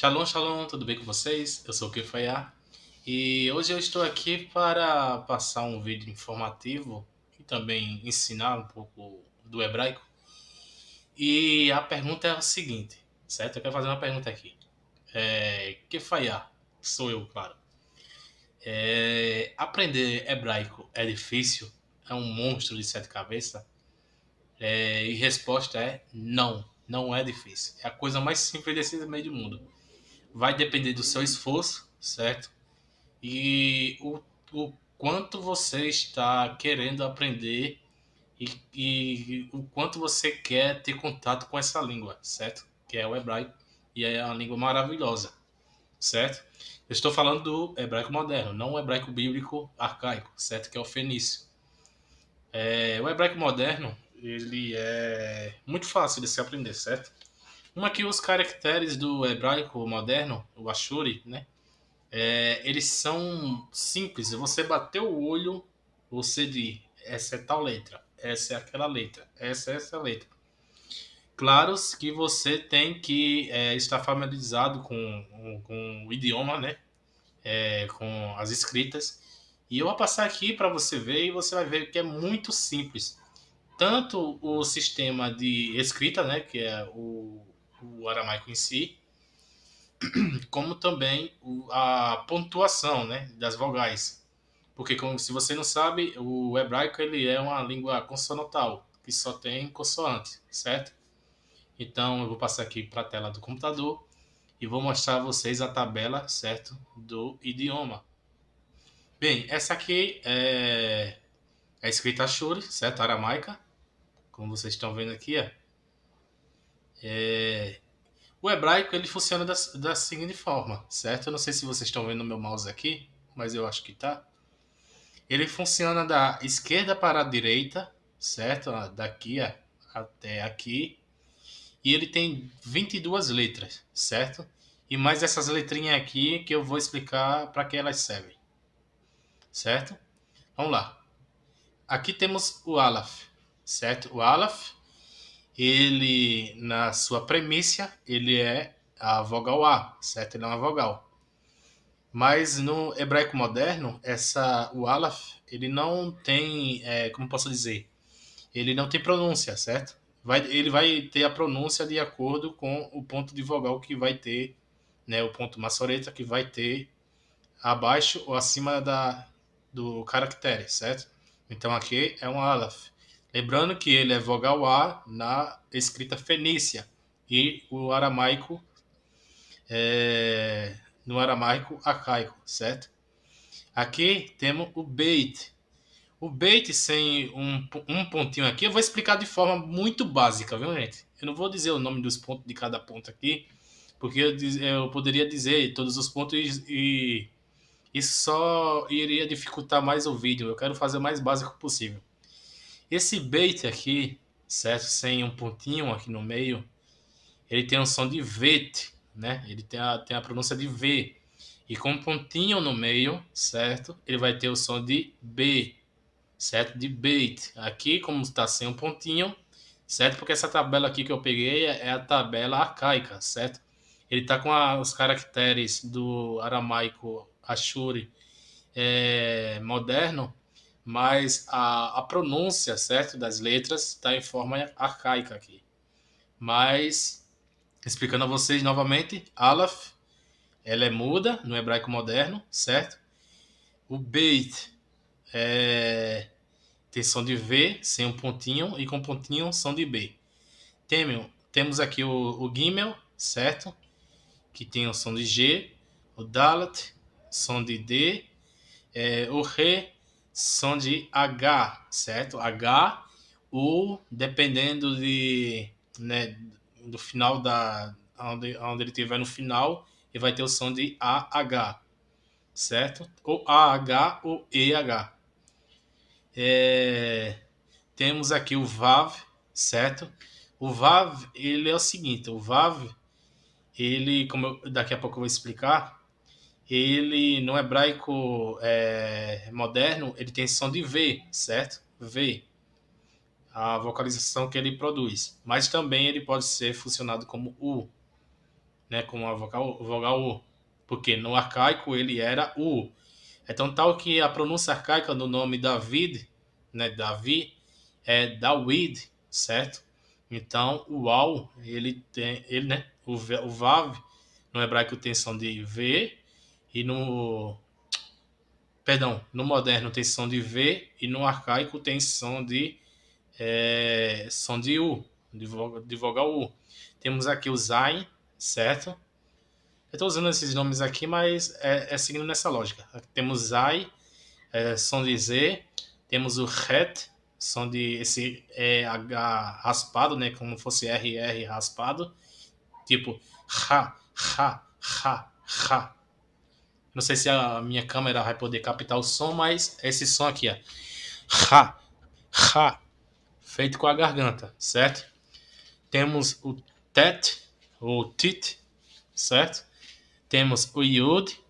Shalom, shalom, tudo bem com vocês? Eu sou o Kefaya e hoje eu estou aqui para passar um vídeo informativo e também ensinar um pouco do hebraico. E a pergunta é o seguinte, certo? Eu quero fazer uma pergunta aqui. É, Kefaya, sou eu, claro. É, aprender hebraico é difícil? É um monstro de sete cabeças? É, e resposta é não, não é difícil. É a coisa mais simples desse meio do mundo vai depender do seu esforço, certo? E o, o quanto você está querendo aprender e, e, o quanto você quer ter contato com essa língua, certo? Que é o hebraico e é uma língua maravilhosa, certo? Eu estou falando do hebraico moderno, não o hebraico bíblico arcaico, certo? Que é o fenício. É, o hebraico moderno, ele é muito fácil de se aprender, certo? Uma que os caracteres do hebraico moderno, o Ashuri, né? É, eles são simples. Você bater o olho, você diz, essa é tal letra, essa é aquela letra, essa é essa letra. Claro que você tem que é, estar familiarizado com, com o idioma, né? É, com as escritas. E eu vou passar aqui para você ver e você vai ver que é muito simples. Tanto o sistema de escrita, né? Que é o o aramaico em si, como também a pontuação né, das vogais. Porque, como, se você não sabe, o hebraico ele é uma língua consonantal, que só tem consoante, certo? Então, eu vou passar aqui para a tela do computador e vou mostrar a vocês a tabela, certo, do idioma. Bem, essa aqui é, é escrita Shuri, certo, aramaica, como vocês estão vendo aqui, é é... O hebraico ele funciona da, da seguinte forma, certo? Eu não sei se vocês estão vendo meu mouse aqui, mas eu acho que tá. Ele funciona da esquerda para a direita, certo? Daqui até aqui. E ele tem 22 letras, certo? E mais essas letrinhas aqui que eu vou explicar para que elas servem. Certo? Vamos lá. Aqui temos o Aleph, certo? O Aleph ele, na sua premissa, ele é a vogal A, certo? Ele é uma vogal. Mas no hebraico moderno, essa, o Aleph, ele não tem, é, como posso dizer, ele não tem pronúncia, certo? Vai, ele vai ter a pronúncia de acordo com o ponto de vogal que vai ter, né, o ponto maçoreta que vai ter abaixo ou acima da, do caractere, certo? Então aqui é um Aleph. Lembrando que ele é vogal A na escrita fenícia e o aramaico é, no aramaico arcaico, certo? Aqui temos o beit. O beit sem um, um pontinho aqui, eu vou explicar de forma muito básica, viu, gente? Eu não vou dizer o nome dos pontos de cada ponto aqui, porque eu, eu poderia dizer todos os pontos e isso só iria dificultar mais o vídeo. Eu quero fazer o mais básico possível. Esse bait aqui, certo? Sem um pontinho aqui no meio, ele tem um som de vet, né? Ele tem a, tem a pronúncia de V. E com um pontinho no meio, certo? Ele vai ter o som de B, certo? De bait. Aqui, como está sem um pontinho, certo? Porque essa tabela aqui que eu peguei é a tabela arcaica, certo? Ele está com a, os caracteres do aramaico Ashuri é, moderno, mas a, a pronúncia, certo, das letras está em forma arcaica aqui. Mas, explicando a vocês novamente, Aleph, ela é muda no hebraico moderno, certo? O Beit é, tem som de V, sem um pontinho, e com pontinho, som de B. Temos, temos aqui o, o Gimel, certo? Que tem o som de G. O Dalet, som de D. É, o Re, som de H, certo? H ou dependendo de, né, do final da onde, onde ele estiver no final, ele vai ter o som de AH, certo? Ou AH ou EH. É, temos aqui o VAV, certo? O VAV, ele é o seguinte, o VAV, ele, como eu, daqui a pouco eu vou explicar, ele no hebraico é, moderno ele tem som de V, certo? V, a vocalização que ele produz. Mas também ele pode ser funcionado como U, né, como a vogal, vogal U, porque no arcaico ele era U. Então tal que a pronúncia arcaica do nome David, né, Davi, é Dawid, certo? Então o Al, ele tem, ele, né, o, o Vav, no hebraico tem som de V, e no perdão, no moderno tem som de V e no arcaico tem som de é, som de U, de, de vogal U. Temos aqui o Zain, certo? Eu estou usando esses nomes aqui, mas é, é seguindo nessa lógica. Temos Zai, é, som de Z, temos o Het, som de esse é, H raspado, né, como fosse RR raspado, tipo Ha, Ha, Ha, Ha. Não sei se a minha câmera vai poder captar o som, mas esse som aqui, ó. Ha, Ha, feito com a garganta, certo? Temos o Tet, ou Tit, certo? Temos o Yud,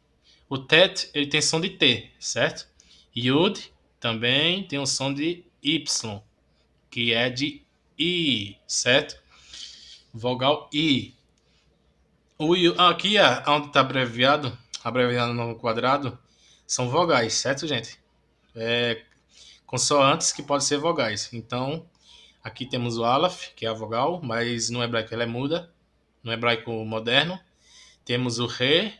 o Tet ele tem som de T, certo? Yud também tem o som de Y, que é de I, certo? Vogal I. O aqui, onde está abreviado, abreviado no quadrado, são vogais, certo, gente? É, consoantes que podem ser vogais. Então, aqui temos o Aleph, que é a vogal, mas no hebraico ela é muda, no hebraico moderno. Temos o Re,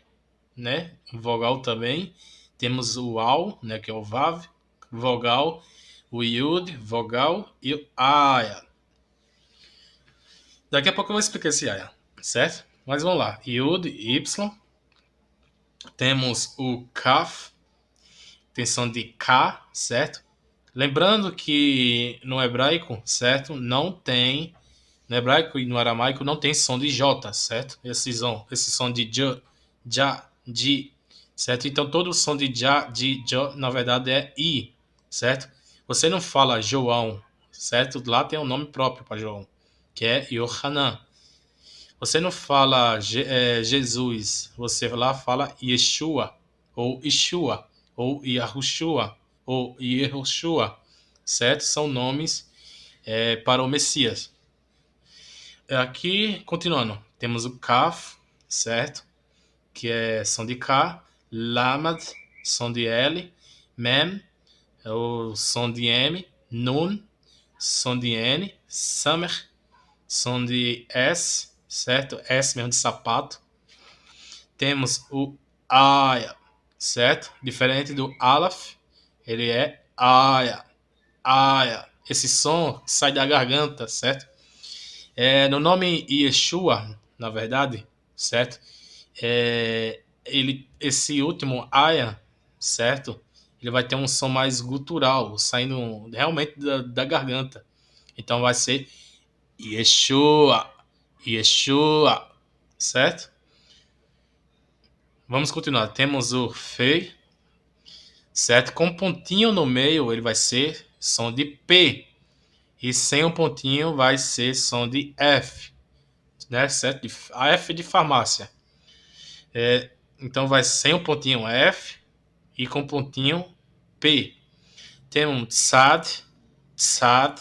né, vogal também. Temos o Al, né, que é o Vav, vogal. O Yud, vogal. E o Aya. Daqui a pouco eu vou explicar esse Aya, certo? Mas vamos lá. Yud, Y, temos o kaf, tem som de K, certo? Lembrando que no hebraico, certo, não tem, no hebraico e no aramaico não tem som de J, certo? Esse som, esse som de J, Ja, Ji, certo? Então todo o som de Ja, Ji, Jo, na verdade é I, certo? Você não fala João, certo? Lá tem um nome próprio para João, que é Yohanan. Você não fala é, Jesus, você lá fala Yeshua, ou Ishua, ou Yahushua, ou Yehoshua, certo? São nomes é, para o Messias. Aqui, continuando, temos o Kaf, certo? Que é som de K, Lamad, som de L, Mem, é o som de M, Nun, som de N, Samer, som de S, certo? S mesmo de sapato. Temos o Aya, certo? Diferente do Alaf, ele é Aya, Aya. Esse som sai da garganta, certo? É, no nome Yeshua, na verdade, certo? É, ele, esse último Aya, certo? Ele vai ter um som mais gutural, saindo realmente da, da garganta. Então vai ser Yeshua, Yeshua, certo? Vamos continuar. Temos o Fei, certo? Com um pontinho no meio, ele vai ser som de P. E sem um pontinho, vai ser som de F, né? Certo? A F de farmácia. É, então, vai sem um pontinho F e com um pontinho P. Temos Tsad, Tsad,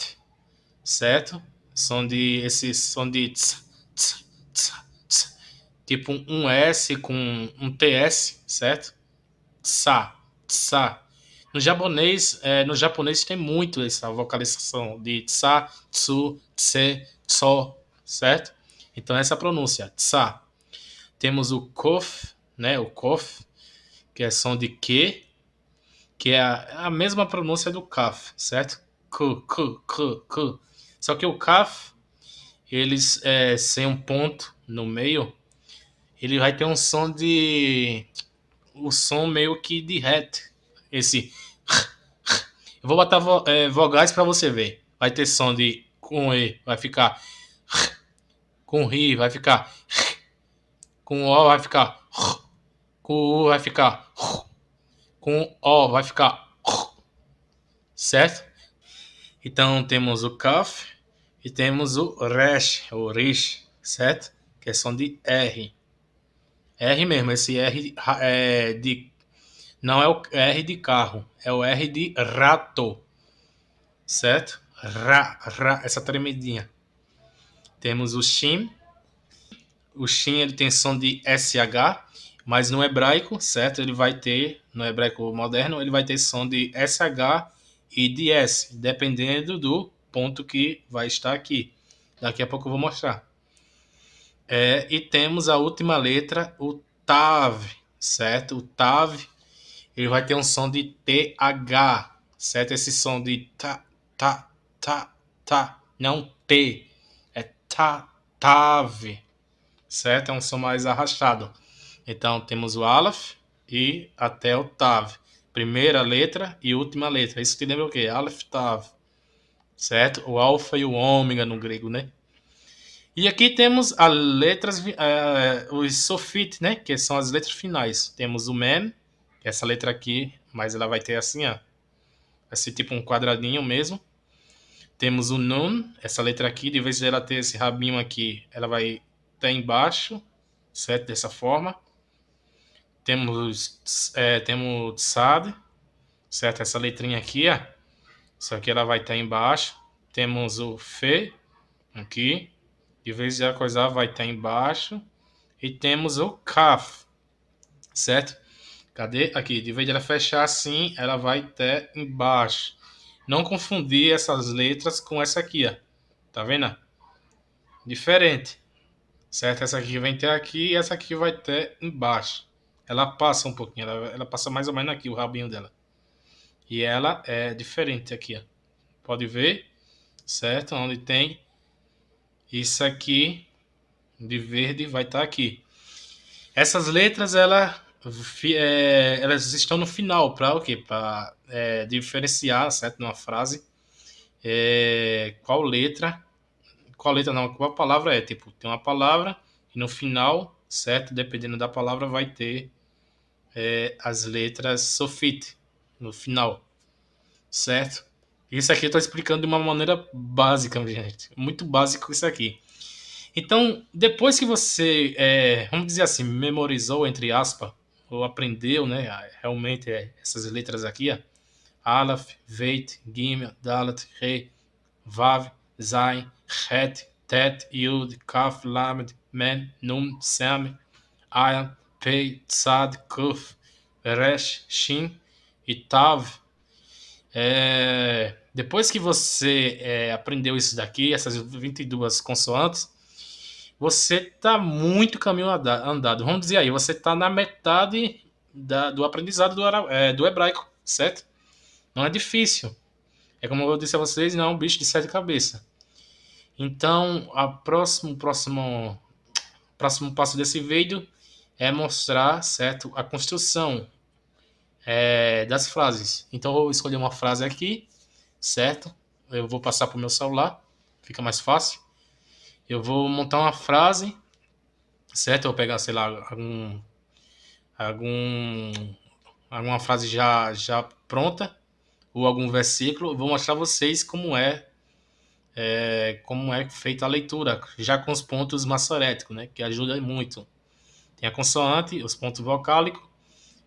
certo? Som de, esse som de tipo um S com um TS, certo? Tsa, tsa. No japonês, é, no japonês tem muito essa vocalização de tsa, tsu, tse, tso, certo? Então essa pronúncia, tsa. Temos o kof, né? O kof, que é som de que, que é a, a mesma pronúncia do kaf, certo? Ku, ku, ku, ku. Só que o kaf, eles é, sem um ponto no meio, ele vai ter um som de o som meio que de reto. Esse eu vou botar vo, é, vogais para você ver. Vai ter som de com e, vai ficar com ri, vai ficar com o vai ficar com o vai ficar com o vai ficar certo? Então temos o kaf e temos o resh, o rish, certo? Que é som de R. R mesmo, esse R é de não é o R de carro, é o R de rato, certo? Ra, ra, essa tremidinha. Temos o shim, o Shin ele tem som de SH, mas no hebraico, certo? Ele vai ter, no hebraico moderno, ele vai ter som de SH e de S, dependendo do ponto que vai estar aqui. Daqui a pouco eu vou mostrar. É, e temos a última letra, o TAV, certo? O TAV, ele vai ter um som de TH, certo? Esse som de ta, ta, ta, ta, não T, é ta, TAV, certo? É um som mais arrastado. Então temos o Aleph e até o Tav. Primeira letra e última letra. Isso te lembra o quê? Aleph, Tav. Certo? O alfa e o ômega no grego, né? E aqui temos as letras, uh, os sofit, né? Que são as letras finais. Temos o que é essa letra aqui, mas ela vai ter assim, ó. Vai ser tipo um quadradinho mesmo. Temos o nun, essa letra aqui, de vez ela ter esse rabinho aqui, ela vai estar embaixo, certo? Dessa forma. Temos, é, temos SAD, certo? Essa letrinha aqui, ó. Isso aqui ela vai estar embaixo. Temos o FE, aqui. De vez de coisar, vai estar embaixo. E temos o CAF, certo? Cadê? Aqui, de vez de ela fechar assim, ela vai estar embaixo. Não confundir essas letras com essa aqui, ó. Tá vendo? Diferente. Certo? Essa aqui vai ter aqui e essa aqui vai ter embaixo. Ela passa um pouquinho, ela, ela passa mais ou menos aqui, o rabinho dela. E ela é diferente aqui, ó. Pode ver, certo? Onde tem isso aqui de verde vai estar tá aqui. Essas letras, ela, é, elas estão no final para o quê? Para é, diferenciar, certo? Numa frase, é, qual letra, qual letra não, qual palavra é. Tipo, tem uma palavra e no final, certo? Dependendo da palavra, vai ter é, as letras sofit no final, certo? Isso aqui eu estou explicando de uma maneira básica, gente. Muito básico isso aqui. Então, depois que você, é, vamos dizer assim, memorizou, entre aspas, ou aprendeu, né, realmente é, essas letras aqui, ó, Aleph, Veit, Gimel, Dalet, Re, Vav, Zain, Het, Tet, Yud, Kaf, Lamed, Men, Nun, Sem, Ayan, Pei, Tzad, Kuf, Resh, Shin e Tav. É, depois que você é, aprendeu isso daqui, essas 22 consoantes, você está muito caminho andado. Vamos dizer aí, você está na metade da, do aprendizado do, é, do hebraico, certo? Não é difícil. É como eu disse a vocês, não é um bicho de sete cabeças. Então, a próximo, próximo, próximo passo desse vídeo é mostrar, certo, a construção é, das frases. Então, eu vou escolher uma frase aqui, certo? Eu vou passar para o meu celular, fica mais fácil. Eu vou montar uma frase, certo? Eu vou pegar, sei lá, algum, algum, alguma frase já, já pronta, ou algum versículo. Vou mostrar a vocês como é é, como é feita a leitura, já com os pontos maçoréticos, né, que ajuda muito. Tem a consoante, os pontos vocálicos,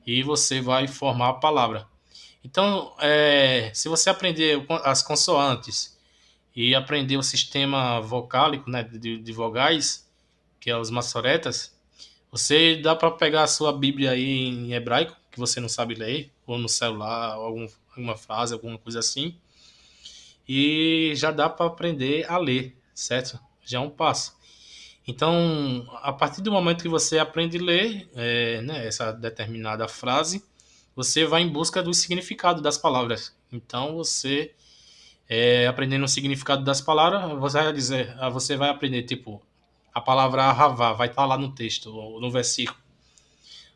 e você vai formar a palavra. Então, é, se você aprender as consoantes e aprender o sistema vocálico né, de, de vogais, que é os maçoretas, você dá para pegar a sua Bíblia aí em hebraico, que você não sabe ler, ou no celular, ou algum, alguma frase, alguma coisa assim, e já dá para aprender a ler, certo? Já é um passo. Então, a partir do momento que você aprende a ler é, né, essa determinada frase, você vai em busca do significado das palavras. Então, você é, aprendendo o significado das palavras, você vai dizer, você vai aprender tipo a palavra ravá vai estar lá no texto, no versículo.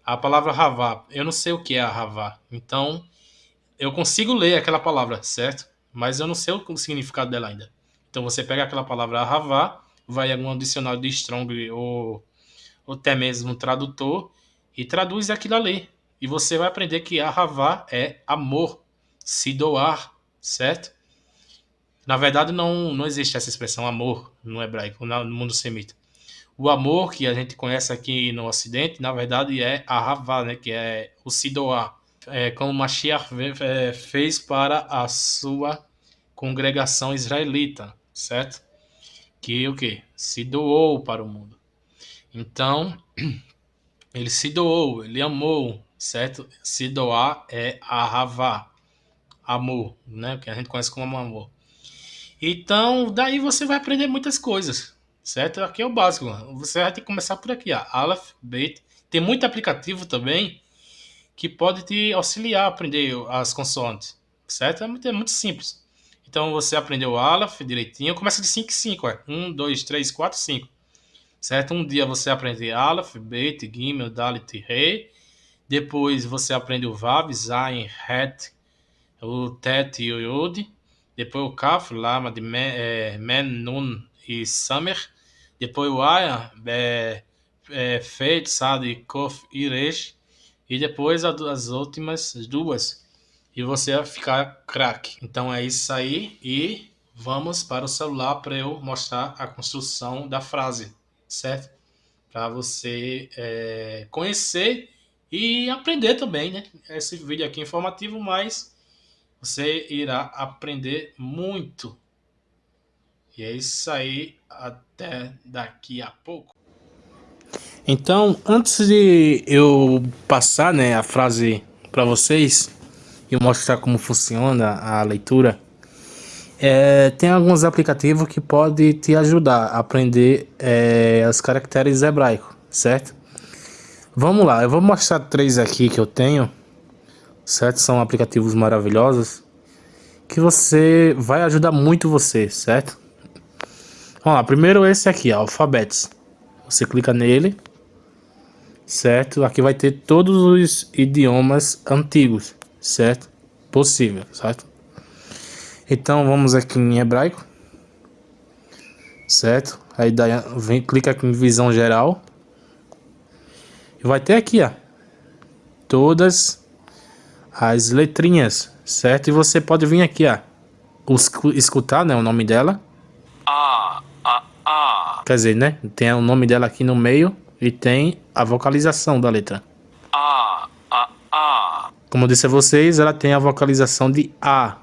A palavra ravá, eu não sei o que é ravá. Então, eu consigo ler aquela palavra, certo? mas eu não sei o significado dela ainda. Então você pega aquela palavra Ahavá, vai em algum dicionário de Strong ou, ou até mesmo tradutor e traduz aquilo ali. E você vai aprender que Ahavá é amor, se doar, certo? Na verdade, não, não existe essa expressão amor no hebraico, no mundo semita. O amor que a gente conhece aqui no Ocidente, na verdade, é Ahavá, né? que é o se doar é, como Mashiach é, fez para a sua congregação israelita, certo? Que o que? Se doou para o mundo. Então, ele se doou, ele amou, certo? Se doar é ahavá, amor, né? Que a gente conhece como amor. Então, daí você vai aprender muitas coisas, certo? Aqui é o básico. Você vai ter que começar por aqui, ó. Aleph, Beit. Tem muito aplicativo também que pode te auxiliar a aprender as consoantes, certo? É muito, é muito simples. Então, você aprendeu o Aleph direitinho. Começa de 5 em 5, 1, 2, 3, 4, 5 certo? Um dia você aprende Aleph, Bet, Gimel, Dalit, Rei. Depois você aprende o Vav, Zain, Het, o Tet e o Yod. Depois o Kaf, Lama, de Men, é, Men Nun e Samer. Depois o Aya, é, é, Fet, Sad, Kof e Resh. E depois as últimas duas. E você vai ficar craque. Então é isso aí. E vamos para o celular para eu mostrar a construção da frase certo? Para você é, conhecer e aprender também, né? Esse vídeo aqui é informativo, mas você irá aprender muito. E é isso aí, até daqui a pouco. Então, antes de eu passar né, a frase para vocês e mostrar como funciona a leitura, é, tem alguns aplicativos que podem te ajudar a aprender é, os caracteres hebraicos, certo? Vamos lá, eu vou mostrar três aqui que eu tenho, certo? São aplicativos maravilhosos que você vai ajudar muito você, certo? Vamos lá, primeiro esse aqui, Alphabets. Você clica nele, certo? Aqui vai ter todos os idiomas antigos, certo? Possível, certo? Então vamos aqui em hebraico. Certo? Aí daí vem, clica aqui em visão geral. E vai ter aqui, ó. Todas as letrinhas, certo? E você pode vir aqui, ó. Escutar, né? O nome dela. Ah, ah, ah. Quer dizer, né? Tem o nome dela aqui no meio e tem a vocalização da letra. Como eu disse a vocês, ela tem a vocalização de A.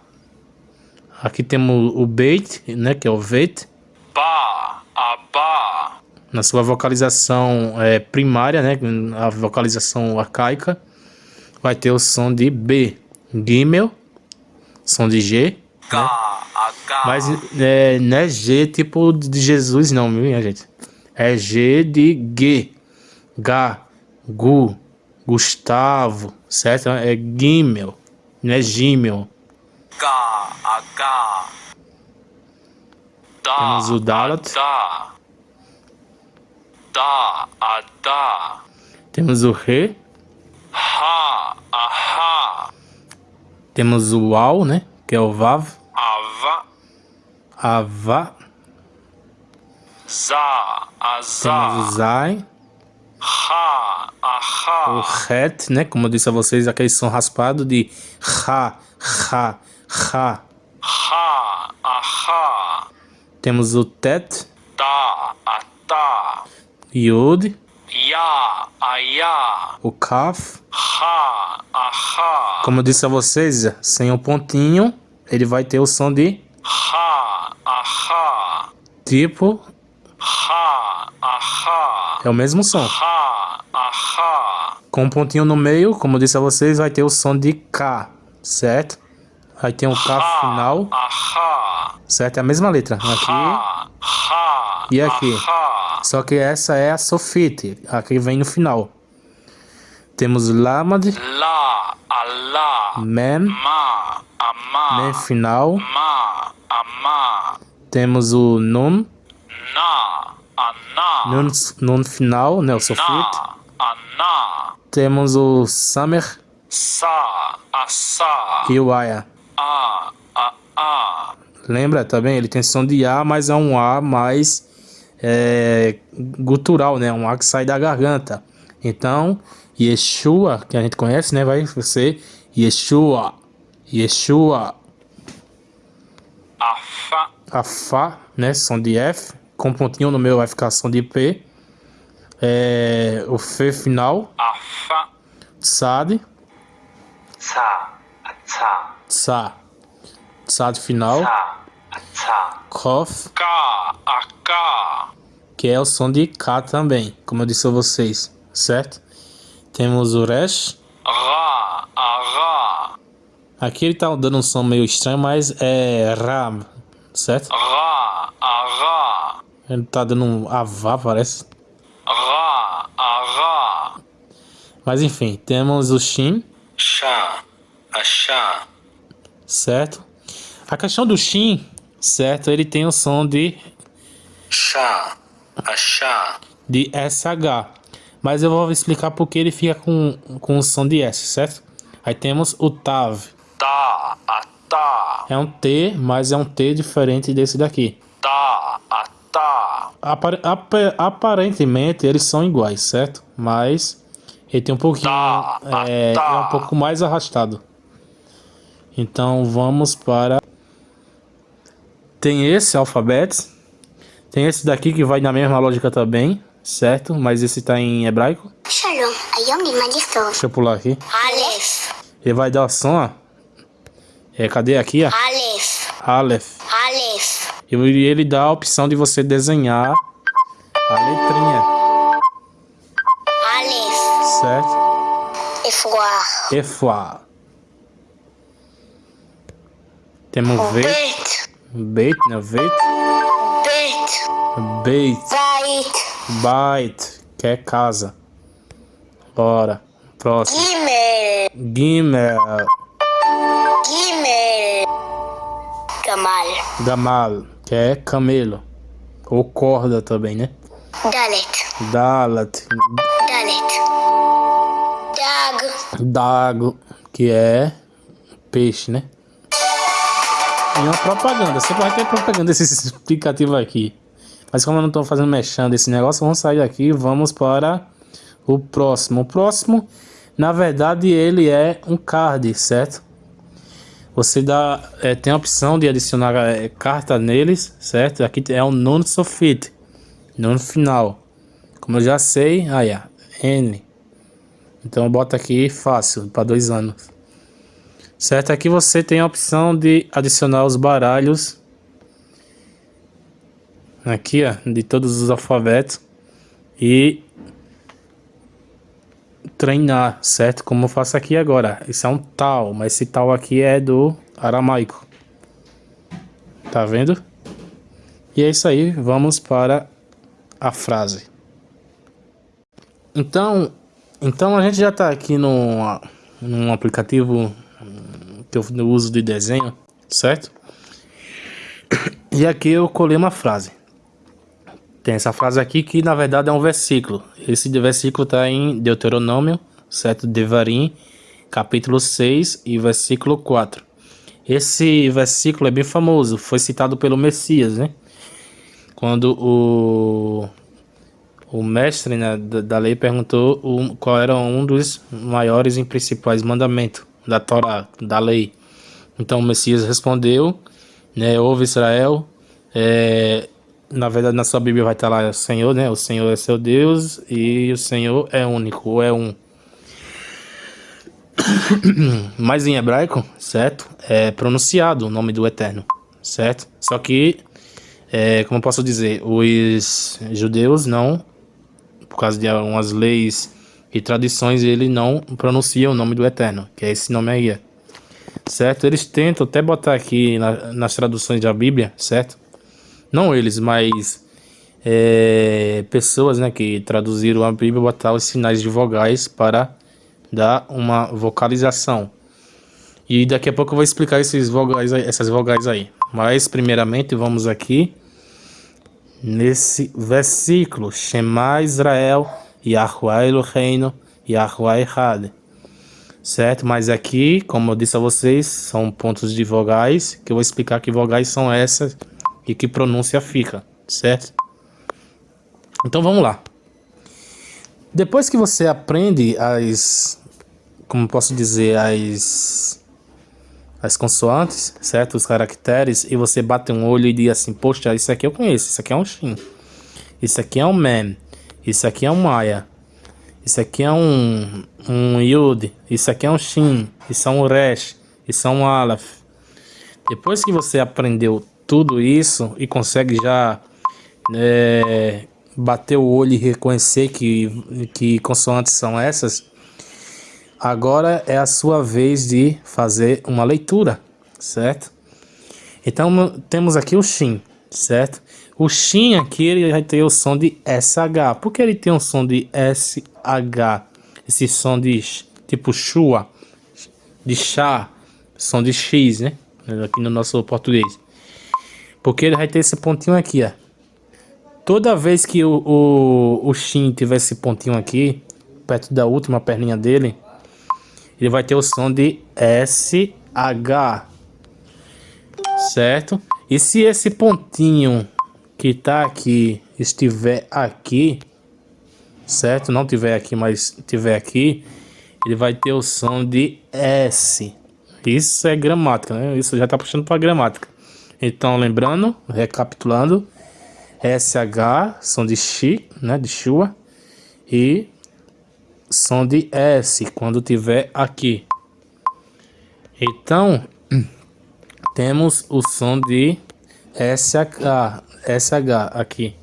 Aqui temos o beit, né, que é o vet. Ba, aba. Na sua vocalização é, primária, né, a vocalização arcaica, vai ter o som de B. Gimel, som de G. Ga, né? H. Mas é, não é G tipo de Jesus não, minha gente? É G de G. Ga, Gu, Gustavo, certo? É Gimel, não é Gimel. H, H. Da, Temos o Dalat. Da. Da, a, da. Temos o Re. Ha, aha. Temos o Al, né? Que é o Vav. Ava. Ava. Za, Temos o. Zai. Ha, O aha. Het, né? Como eu disse a vocês, aquele som raspado de Ra, Ra, Ra. Ha, aha. Temos o Tet. Da, ata. Yod. Ya, aya. O Kaf. Ha, aha. Como eu disse a vocês, sem o pontinho, ele vai ter o som de Ha, aha. tipo. É o mesmo som. Com um pontinho no meio, como eu disse a vocês, vai ter o som de K, certo? Aí tem o K final, certo? É a mesma letra. Aqui. E aqui? Só que essa é a sofite, aqui vem no final. Temos Lamad, La, Allah. Mem, Ma, ama. Mem final. Ma, ama. Temos o Nun, Nun, nun final, né, o ana. Temos o Samer Sa, asa. e o Aya. A, a, a. Lembra também? Ele tem som de A, mas é um A mais é, gutural, né? Um A que sai da garganta. Então, Yeshua, que a gente conhece, né? Vai ser Yeshua, Yeshua. Afa. A Fá, né? Som de F. Com pontinho no meu vai ficar som de P. É, o F final, Afa. Tsad, Sa, ata. Tsa. Tsad final, Sa, ata. Kof, Ka, que é o som de K também, como eu disse a vocês, certo? Temos o Resh. Ra. Aqui ele tá dando um som meio estranho, mas é Ra, certo? Ra. Ele tá dando um Avá, parece. Ra, Ra. Mas enfim, temos o Shin, Chá, Achá. certo? A questão do Shin, certo? Ele tem o som de, Chá, Achá. de SH. Mas eu vou explicar porque ele fica com, com o som de S, certo? Aí temos o Tav. Tá, Atá. É um T, mas é um T diferente desse daqui. Ap aparentemente eles são iguais, certo? Mas ele tem um pouquinho. Tá, é, tá. é, é um tá. pouco mais arrastado. Então vamos para. Tem esse alfabeto. Tem esse daqui que vai na mesma lógica também, certo? Mas esse tá em hebraico. Deixa eu pular aqui. Aleph. Ele vai dar som, ó. É, cadê aqui, ó? Aleph. Aleph. Aleph. E ele dá a opção de você desenhar a letrinha. Alef. Certo? Efuar. Efuar. Temos um Beit. Beit, né? Beit. Beit. Beit. Bait. Bait, que é casa. Bora. Próximo. Gimel. Gimel. Gimel. Gamal. Gamal que é camelo. Ou corda também, né? Dalet. Dalat. Dalet. Dago. Dago, que é peixe, né? E uma propaganda. Sempre vai ter propaganda desse explicativo aqui. Mas como eu não estou fazendo mexendo esse negócio, vamos sair daqui e vamos para o próximo. O próximo, na verdade, ele é um card, certo? Você dá, é, tem a opção de adicionar é, carta neles, certo? Aqui é um non sofit, non final. Como eu já sei, aí, ó, N. Então bota aqui fácil, para dois anos. Certo? Aqui você tem a opção de adicionar os baralhos. Aqui, ó, de todos os alfabetos. E treinar, certo? Como eu faço aqui agora. Isso é um tal, mas esse tal aqui é do aramaico. Tá vendo? E é isso aí, vamos para a frase. Então, então a gente já está aqui no, num aplicativo que eu uso de desenho, certo? E aqui eu colei uma frase. Tem essa frase aqui que na verdade é um versículo. Esse versículo está em Deuteronômio, certo? Devarim, capítulo 6 e versículo 4. Esse versículo é bem famoso, foi citado pelo Messias, né? Quando o o mestre né, da, lei perguntou qual era um dos maiores e principais mandamentos da Torá, da lei. Então o Messias respondeu, né, ouve Israel, é, na verdade na sua Bíblia vai estar lá o Senhor, né, o Senhor é seu Deus e o Senhor é único, ou é um. Mas em hebraico, certo, é pronunciado o nome do Eterno, certo? Só que, é, como eu posso dizer, os judeus não por causa de algumas leis e tradições, ele não pronuncia o nome do Eterno, que é esse nome aí. Certo? Eles tentam até botar aqui na, nas traduções da Bíblia, certo? Não eles, mas é, pessoas né, que traduziram a Bíblia botar os sinais de vogais para dar uma vocalização. E daqui a pouco eu vou explicar esses vogais, aí- essas vogais aí. Mas primeiramente vamos aqui nesse versículo, Shema Israel, Yahuwah Eloheinu, Yahuwah Echad. Certo? Mas aqui, como eu disse a vocês, são pontos de vogais, que eu vou explicar que vogais são essas e que pronúncia fica, certo? Então vamos lá. Depois que você aprende as, como posso dizer, as as consoantes, certo? Os caracteres, e você bate um olho e diz assim, poxa, isso aqui eu conheço, isso aqui é um Shin, isso aqui é um Mem, isso aqui é um Maya, isso aqui é um, um Yud, isso aqui é um Shin, isso é um Resh, isso é um Aleph. Depois que você aprendeu tudo isso e consegue já é, bater o olho e reconhecer que, que consoantes são essas, agora é a sua vez de fazer uma leitura, certo? Então temos aqui o Shin, certo? O Shin aqui ele vai ter o som de SH. Por que ele tem um som de SH? Esse som de tipo chua, de chá, som de X, né? Aqui no nosso português. Porque ele vai ter esse pontinho aqui, ó. Toda vez que o, o, o Shin tiver esse pontinho aqui, perto da última perninha dele, ele vai ter o som de SH, certo? E se esse pontinho que tá aqui estiver aqui, certo? Não tiver aqui, mas tiver aqui, ele vai ter o som de S. Isso é gramática, né? Isso já tá puxando para gramática. Então, lembrando, recapitulando, SH, som de X, né, de Shua, e som de S, quando tiver aqui. Então, temos o som de SH, SH aqui.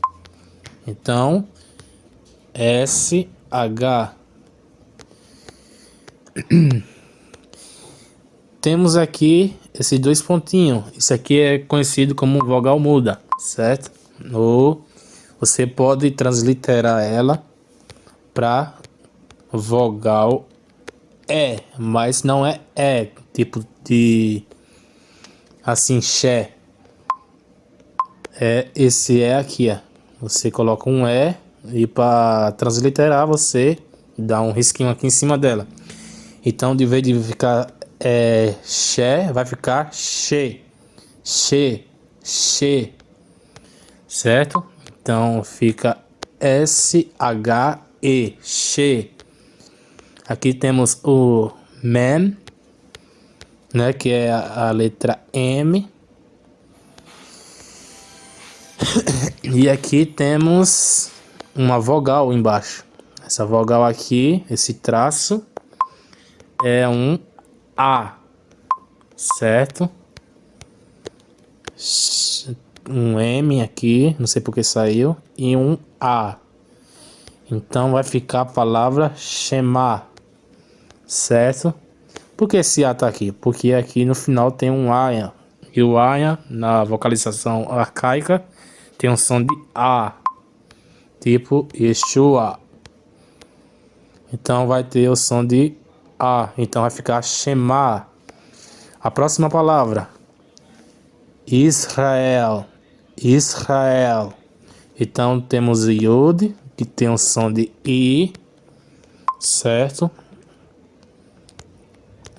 Então, SH. Temos aqui esses dois pontinhos. Isso aqui é conhecido como vogal muda, certo? Ou você pode transliterar ela para vogal E, mas não é E, tipo de assim, Xé. É esse E aqui, ó. Você coloca um E e para transliterar você dá um risquinho aqui em cima dela. Então, de vez de ficar é, Xé, vai ficar Xê, Xê, Xê, certo? Então, fica S-H-E, Xê. Aqui temos o man, né, que é a, a letra M. e aqui temos uma vogal embaixo. Essa vogal aqui, esse traço, é um A, certo? Um M aqui, não sei porque saiu, e um A. Então vai ficar a palavra Shema, certo? Por que esse A tá aqui? Porque aqui no final tem um A, e o A na vocalização arcaica tem um som de A tipo Yeshua. Então vai ter o som de A. Então vai ficar Shema. A próxima palavra. Israel. Israel. Então temos Yud, que tem o som de I. Certo?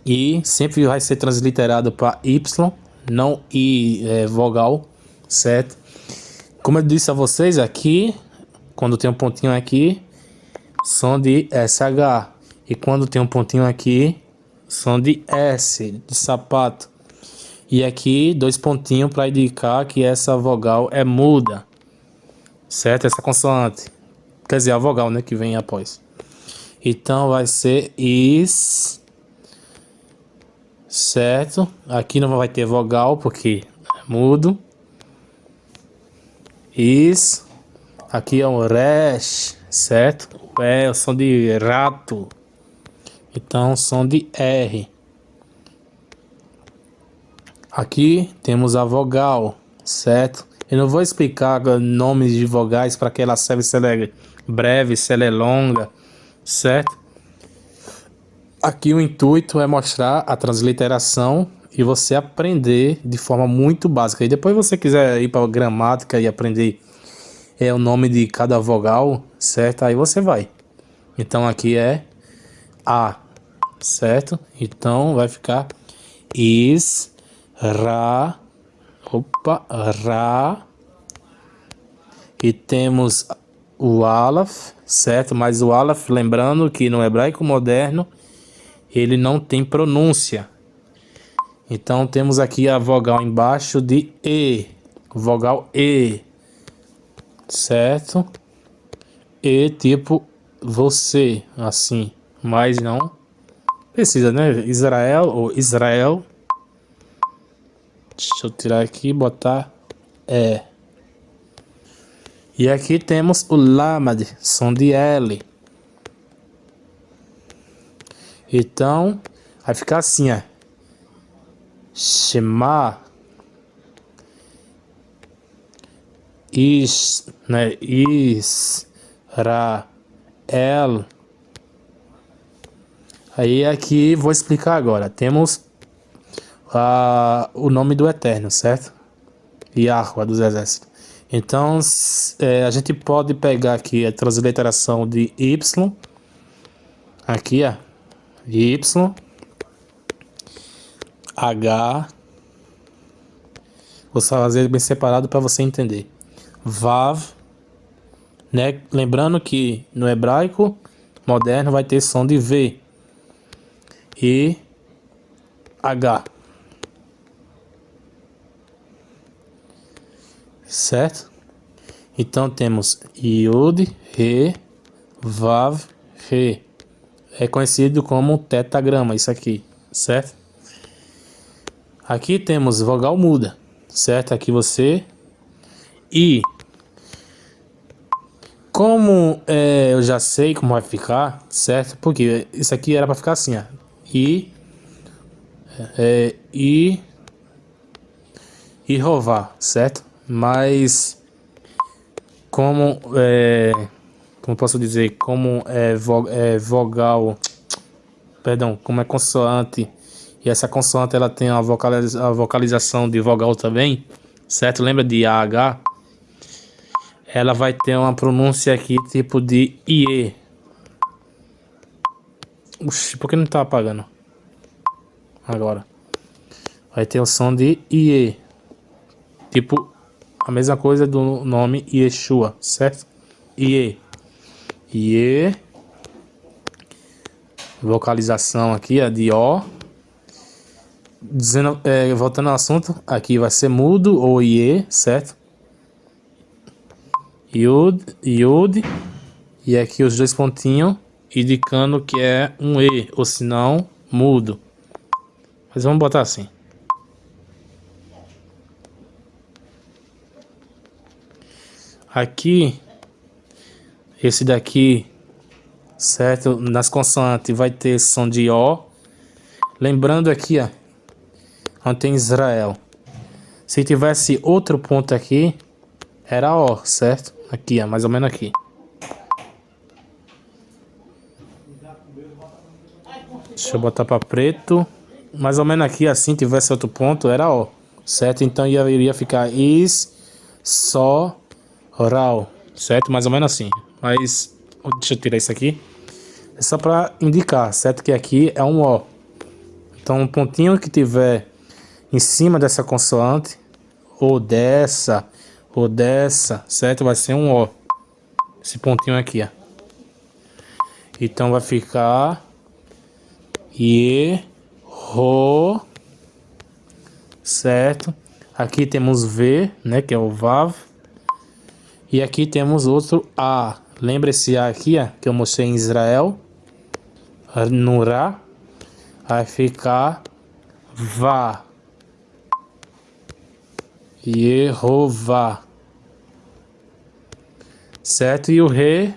I sempre vai ser transliterado para Y, não I é, vogal, certo? Como eu disse a vocês aqui, quando tem um pontinho aqui, som de SH. E quando tem um pontinho aqui, som de S, de sapato. E aqui, dois pontinhos para indicar que essa vogal é muda. Certo? Essa consoante. Quer dizer, a vogal, né? Que vem após. Então, vai ser is. Certo? Aqui não vai ter vogal, porque é mudo. Is. Aqui é um resh, certo? É o som de rato. Então, som de R. Aqui temos a vogal, certo? Eu não vou explicar nomes de vogais para que ela serve se ela é breve, se ela é longa, certo? Aqui o intuito é mostrar a transliteração e você aprender de forma muito básica. E depois você quiser ir para gramática e aprender é o nome de cada vogal, certo? Aí você vai. Então aqui é A, certo? Então vai ficar is, ra, opa, ra. E temos o alaf, certo? Mas o alaf, lembrando que no hebraico moderno ele não tem pronúncia. Então temos aqui a vogal embaixo de E, vogal E certo? E tipo você, assim, mas não precisa, né? Israel ou Israel. Deixa eu tirar aqui e botar é. E aqui temos o Lamad, som de L. Então, vai ficar assim, ó. Shema. Is, né? Is, Ra, El. Aí aqui vou explicar agora. Temos uh, o nome do Eterno, certo? Yahweh dos exércitos. Então é, a gente pode pegar aqui a transliteração de Y. Aqui, ó. Y. H. Vou fazer bem separado para você entender. Vav. Né? Lembrando que no hebraico moderno vai ter som de V e H. Certo? Então temos Yud, Re, Vav, Re. É conhecido como tetagrama isso aqui, certo? Aqui temos vogal muda, certo? Aqui você e como é, eu já sei como vai ficar, certo? Porque isso aqui era para ficar assim, ó e é, e e rovar, certo? Mas como é, como posso dizer, como é, vo, é vogal, perdão, como é consoante e essa consoante ela tem a, a vocalização de vogal também, certo? Lembra de AH? Ela vai ter uma pronúncia aqui tipo de IE, Oxi, por que não tá apagando? Agora. Vai ter o som de IE. Tipo, a mesma coisa do nome Yeshua, certo? IE. IE. Vocalização aqui, é de O. Dizendo, é, voltando ao assunto, aqui vai ser mudo ou IE, certo? Yud, Yud. E aqui os dois pontinhos indicando que é um E, ou se não, mudo. Mas vamos botar assim. Aqui, esse daqui, certo? Nas consoantes vai ter som de O. Lembrando aqui, ó, onde tem Israel. Se tivesse outro ponto aqui, era O, certo? Aqui, ó, mais ou menos aqui. Deixa eu botar para preto. Mais ou menos aqui, assim, tivesse outro ponto, era O. Certo? Então ia, iria ficar is, só, oral. Certo? Mais ou menos assim. Mas, deixa eu tirar isso aqui. É só para indicar, certo? Que aqui é um O. Então, um pontinho que tiver em cima dessa consoante, ou dessa, ou dessa, certo? Vai ser um O. Esse pontinho aqui, ó. Então vai ficar e ro certo. Aqui temos v né que é o vav. E aqui temos outro a. Lembra esse a aqui ó, que eu mostrei em Israel? No ra. Vai ficar vá Yehová certo? E o re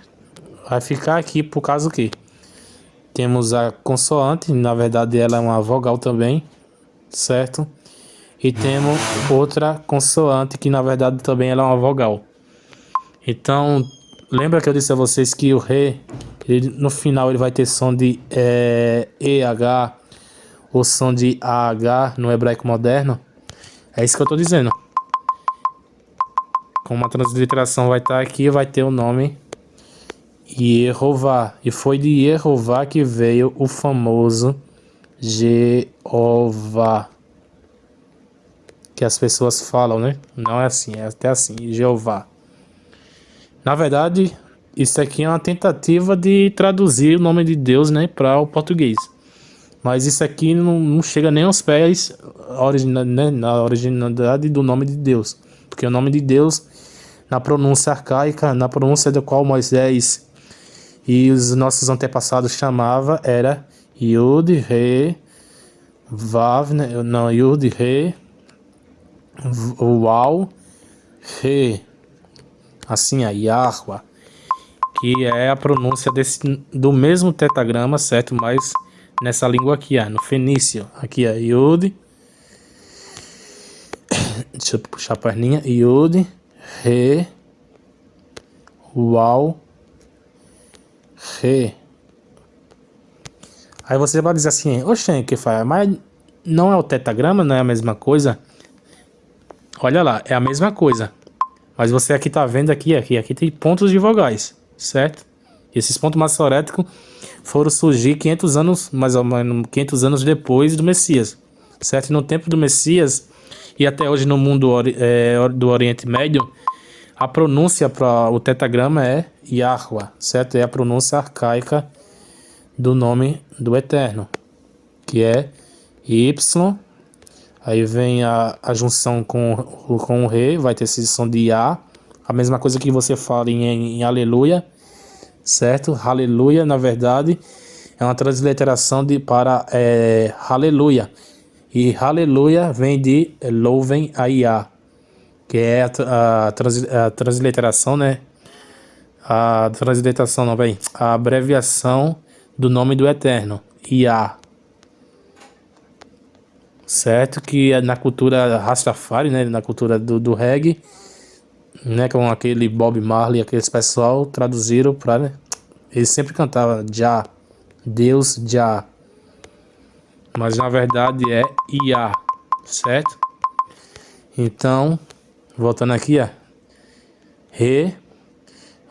vai ficar aqui por causa do que temos a consoante, na verdade ela é uma vogal também, certo? E temos outra consoante que na verdade também ela é uma vogal. Então, lembra que eu disse a vocês que o Re, ele, no final ele vai ter som de é, EH ou som de AH no hebraico moderno? É isso que eu estou dizendo. Como a transliteração vai estar aqui, vai ter o nome Yehová. E foi de Yehová que veio o famoso Jeová. Que as pessoas falam, né? Não é assim, é até assim, Jeová. Na verdade, isso aqui é uma tentativa de traduzir o nome de Deus, né, para o português. Mas isso aqui não, não chega nem aos pés né, na originalidade do nome de Deus. Porque o nome de Deus, na pronúncia arcaica, na pronúncia da qual Moisés e os nossos antepassados chamava era Yud, Re, Vav, não, Yud, Re, Uau, Re. assim, a Yahwa, que é a pronúncia desse, do mesmo tetagrama, certo? Mas nessa língua aqui, ó, no fenício. Aqui é Yud. Deixa eu puxar a perninha. Yud, Re, Uau, Aí você vai dizer assim, oxe, que faz? Mas não é o tetagrama, não é a mesma coisa? Olha lá, é a mesma coisa. Mas você aqui tá vendo aqui, aqui, aqui tem pontos de vogais, certo? E esses pontos massoréticos foram surgir 500 anos, mais ou menos 500 anos depois do Messias, certo? No tempo do Messias e até hoje no mundo é, do Oriente Médio, a pronúncia para o tetagrama é Yahwa, certo? É a pronúncia arcaica do nome do Eterno, que é Y, aí vem a, a junção com, com o Re, vai ter esse som de A, a mesma coisa que você fala em, em Aleluia, certo? Aleluia, na verdade, é uma transliteração de, para é, Aleluia, e Aleluia vem de louvem a Iá, que é a, a, trans, a transliteração, né? A transliteração, não, bem, a abreviação do nome do Eterno, Iá. Certo? Que é na cultura Rastafari, né? Na cultura do, do reggae, né? Com aquele Bob Marley, aqueles pessoal traduziram para, né? Eles sempre cantavam Já, Deus Já. Mas na verdade é Iá, certo? Então, voltando aqui, ó. Re,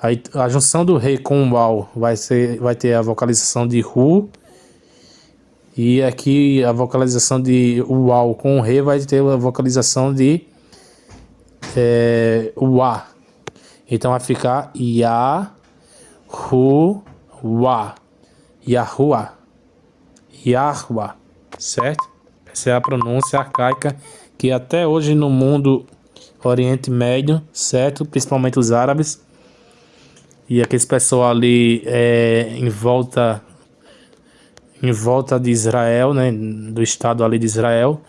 Aí a junção do rei com o Wal vai, ser, vai ter a vocalização de Ru. E aqui a vocalização de Uau com o Re vai ter a vocalização de é, Uá. Então vai ficar Ya, Ru, Wa. Yahuá. Yahua. Certo? Essa é a pronúncia arcaica que até hoje no mundo Oriente Médio, certo? Principalmente os árabes e aqueles pessoal ali é, em volta em volta de Israel, né, do estado ali de Israel,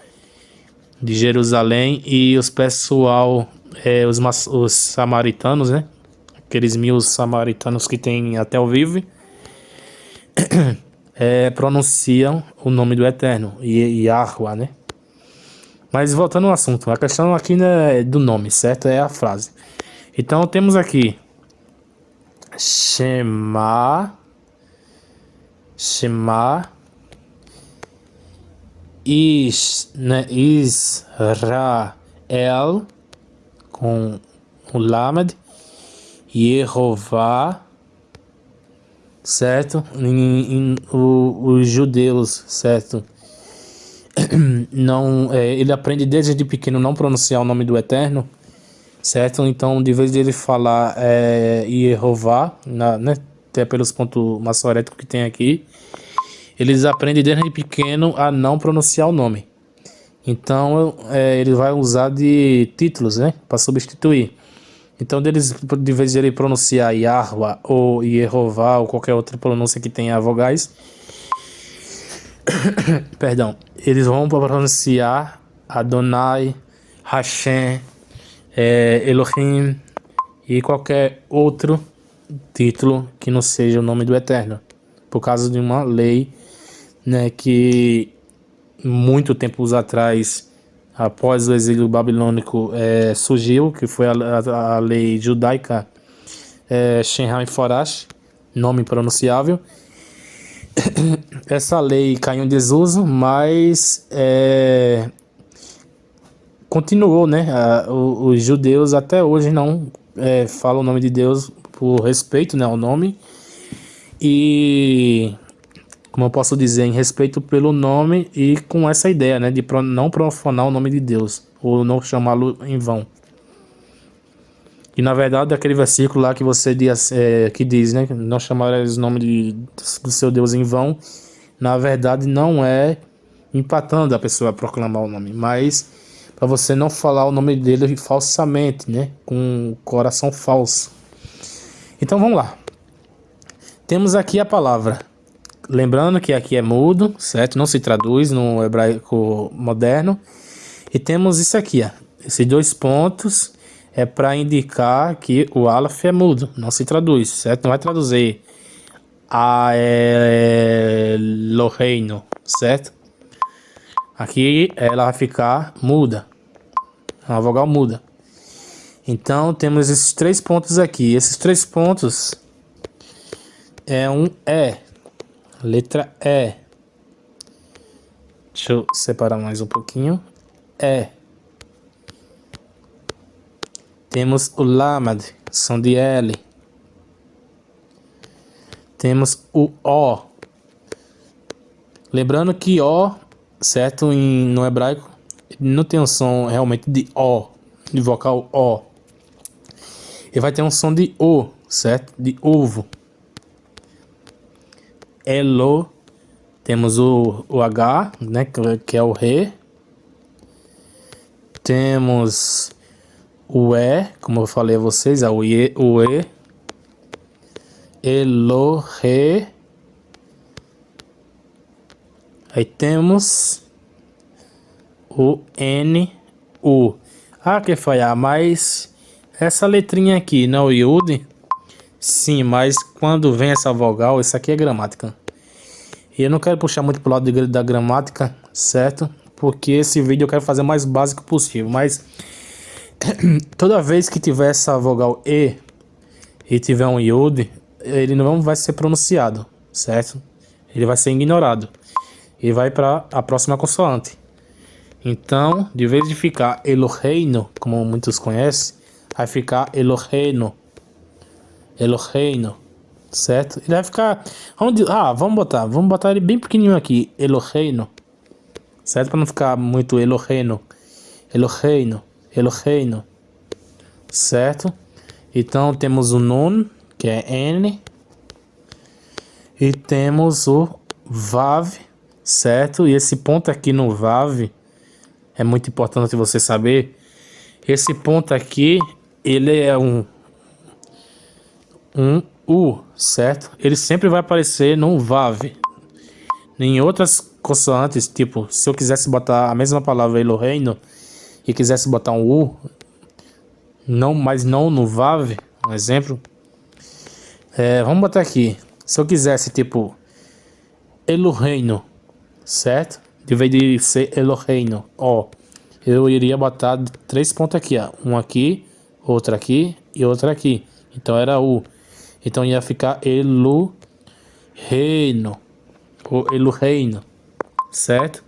de Jerusalém e os pessoal, é, os, os samaritanos, né, aqueles mil samaritanos que tem até o vivo, é, pronunciam o nome do Eterno, Yahweh, né. Mas voltando ao assunto, a questão aqui não é do nome, certo? É a frase. Então temos aqui Shema, Shema, Is, né, Israel, com o Lamed, Yehová, certo? Em, em, o, os judeus, certo? Não, é, ele aprende desde pequeno não pronunciar o nome do Eterno, certo? Então, de vez de ele falar é, Yehová, né, até pelos pontos maçoréticos que tem aqui, eles aprendem desde pequeno a não pronunciar o nome. Então, é, ele vai usar de títulos, né, para substituir. Então, deles, de vez de ele pronunciar Yahwa ou Yehová ou qualquer outra pronúncia que tenha vogais, perdão, eles vão pronunciar Adonai, Hashem, é, Elohim e qualquer outro título que não seja o nome do Eterno, por causa de uma lei né, que muito tempos atrás, após o exílio babilônico, é, surgiu, que foi a, a, lei judaica é, Shenhai Forash, nome pronunciável. Essa lei caiu em desuso, mas é, continuou, né? os, judeus até hoje não é, falam o nome de Deus por respeito né, ao nome. E, como eu posso dizer, em respeito pelo nome e com essa ideia, né? De não profanar o nome de Deus, ou não chamá-lo em vão. E na verdade, aquele versículo lá que você diz, é, que diz, né? Não chamarás o nome de, do seu Deus em vão, na verdade não é empatando a pessoa a proclamar o nome, mas para você não falar o nome dele falsamente, né? Com coração falso. Então vamos lá. Temos aqui a palavra. Lembrando que aqui é mudo, certo? Não se traduz no hebraico moderno. E temos isso aqui, ó. Esses dois pontos é para indicar que o Aleph é mudo, não se traduz, certo? Não vai traduzir a reino, certo? Aqui ela vai ficar muda, é uma vogal muda. Então temos esses três pontos aqui. Esses três pontos é um E, letra E. Deixa eu separar mais um pouquinho. E. Temos o Lamad, som de L. Temos o O. Lembrando que O, certo, em, no hebraico, não tem um som realmente de O, de vocal O. Ele vai ter um som de O, certo? De ovo. Elo. Temos o, o H, né? Que é o Re. Temos o E, como eu falei a vocês, é o E, o E, Elo, Re. Aí temos o N, U. Ah, que falhar, mas essa letrinha aqui, não o Yud? Sim, mas quando vem essa vogal, isso aqui é gramática. E eu não quero puxar muito pro lado de, da gramática, certo? Porque esse vídeo eu quero fazer o mais básico possível, mas toda vez que tiver essa vogal E e tiver um Yud, ele não vai ser pronunciado, certo? Ele vai ser ignorado e vai para a próxima consoante. Então, de vez de ficar Eloheino, como muitos conhecem, vai ficar Eloheino. Eloheino, certo? Ele vai ficar... Onde, ah, vamos botar, vamos botar ele bem pequenininho aqui, Eloheino. Certo? Para não ficar muito Eloheino. Eloheino. Eloheinu, certo? Então temos o Nun, que é N, e temos o Vav, certo? E esse ponto aqui no Vav é muito importante você saber. Esse ponto aqui, ele é um, um U, certo? Ele sempre vai aparecer no Vav. Em outras consoantes, tipo, se eu quisesse botar a mesma palavra Eloheinu, e quisesse botar um U, não, mas não no VAV, um exemplo. É, vamos botar aqui. Se eu quisesse, tipo, Eloheino, certo? De vez de ser Eloheino, ó. Eu iria botar três pontos aqui, ó. Um aqui, outro aqui e outro aqui. Então era U. Então ia ficar Eloheino. Ou Eloheino, certo?